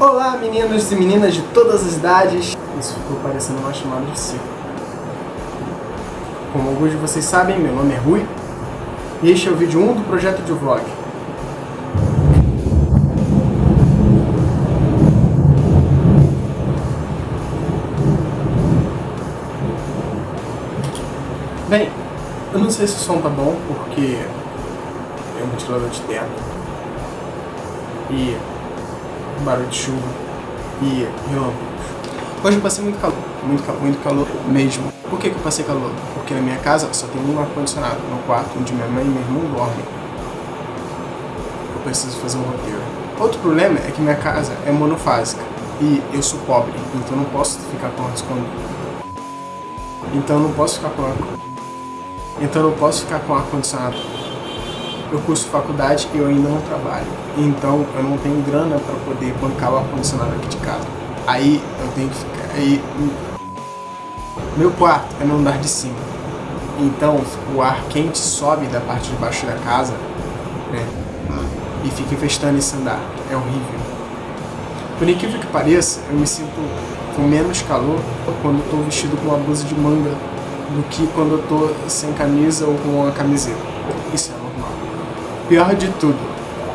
Olá meninos e meninas de todas as idades. Isso ficou parecendo uma chamada de circo. Como alguns de vocês sabem, meu nome é Rui. E este é o vídeo 1 do projeto de vlog. Bem, eu não sei se o som tá bom, porque é um ventilador de teto. E barulho de chuva e relâmpagos. Hoje eu passei muito calor, muito calor, muito calor mesmo. Por que, que eu passei calor? Porque na minha casa só tem um ar-condicionado, no quarto onde minha mãe e meu irmão dormem. Eu preciso fazer um roteiro. Outro problema é que minha casa é monofásica e eu sou pobre, então não posso ficar com ar Então não posso ficar com ar Então não posso ficar com ar-condicionado eu curso faculdade e eu ainda não trabalho. Então eu não tenho grana para poder bancar o ar-condicionado aqui de casa. Aí eu tenho que ficar. Aí, meu quarto é no andar de cima. Então o ar quente sobe da parte de baixo da casa né, e fica infestando esse andar. É horrível. Por incrível que pareça, eu me sinto com menos calor quando estou vestido com uma blusa de manga do que quando eu estou sem camisa ou com uma camiseta. Isso é. Pior de tudo,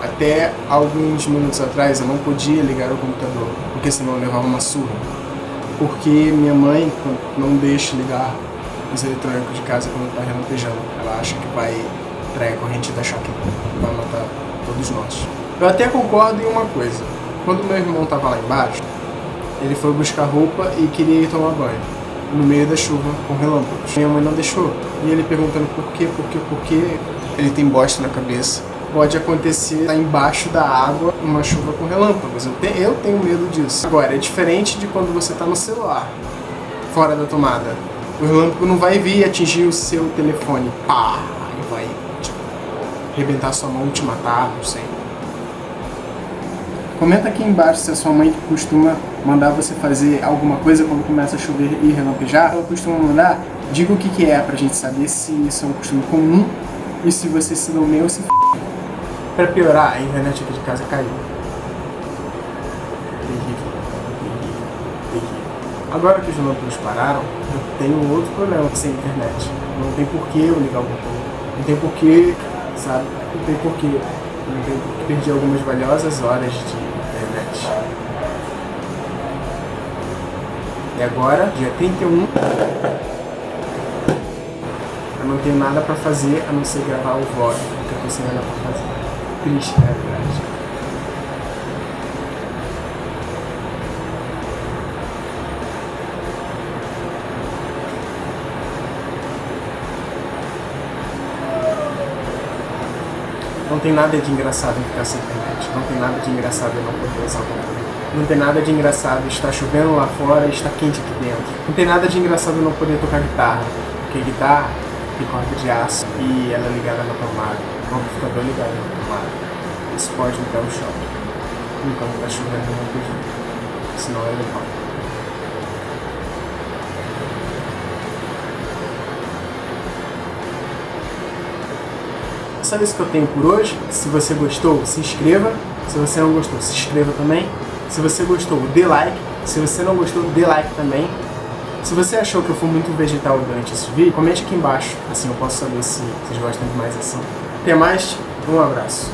até alguns minutos atrás eu não podia ligar o computador, porque senão eu levava uma surra. Porque minha mãe não deixa ligar os eletrônicos de casa quando está relampejando. Ela acha que vai trair a corrente da choque, vai matar todos nós. Eu até concordo em uma coisa. Quando meu irmão estava lá embaixo, ele foi buscar roupa e queria ir tomar banho. No meio da chuva, com relâmpagos. Minha mãe não deixou. E ele perguntando por quê, por quê, por quê ele tem bosta na cabeça. Pode acontecer lá embaixo da água uma chuva com relâmpagos. Eu tenho medo disso. Agora, é diferente de quando você está no celular, fora da tomada. O relâmpago não vai vir atingir o seu telefone. Pá! E vai tipo, arrebentar sua mão, te matar, não sei. Comenta aqui embaixo se a sua mãe costuma mandar você fazer alguma coisa quando começa a chover e relampejar. Ela costuma mandar, diga o que, que é pra gente saber se isso é um costume comum e se você se nomeia ou se f... Pra piorar, a internet aqui de casa caiu. Terrível. Agora que os relâmpagos pararam, eu tenho outro problema sem internet. Não tem porquê eu ligar o computador. Não tem porquê, sabe? Não tem porquê. Não tem porquê perder algumas valiosas horas de internet. E agora, dia 31, eu não tenho nada pra fazer a não ser gravar o vlog, porque eu tô sem nada pra fazer. Triste, é verdade. Não tem nada de engraçado em ficar sem internet. Não tem nada de engraçado em não poder usar o computador. Não tem nada de engraçado estar chovendo lá fora e estar quente aqui dentro. Não tem nada de engraçado em não poder tocar guitarra. Porque guitarra corda de aço e ela ligada na tomada, o amplificador ligado na tomada. Isso pode me dar um choque enquanto está chovendo no pedido, senão ele vai. Só isso que eu tenho por hoje. Se você gostou, se inscreva. Se você não gostou, se inscreva também. Se você gostou, dê like. Se você não gostou, dê like também. Se você achou que eu fui muito vegetal durante esse vídeo, comente aqui embaixo, assim eu posso saber se vocês gostam de mais assim. Até mais, um abraço.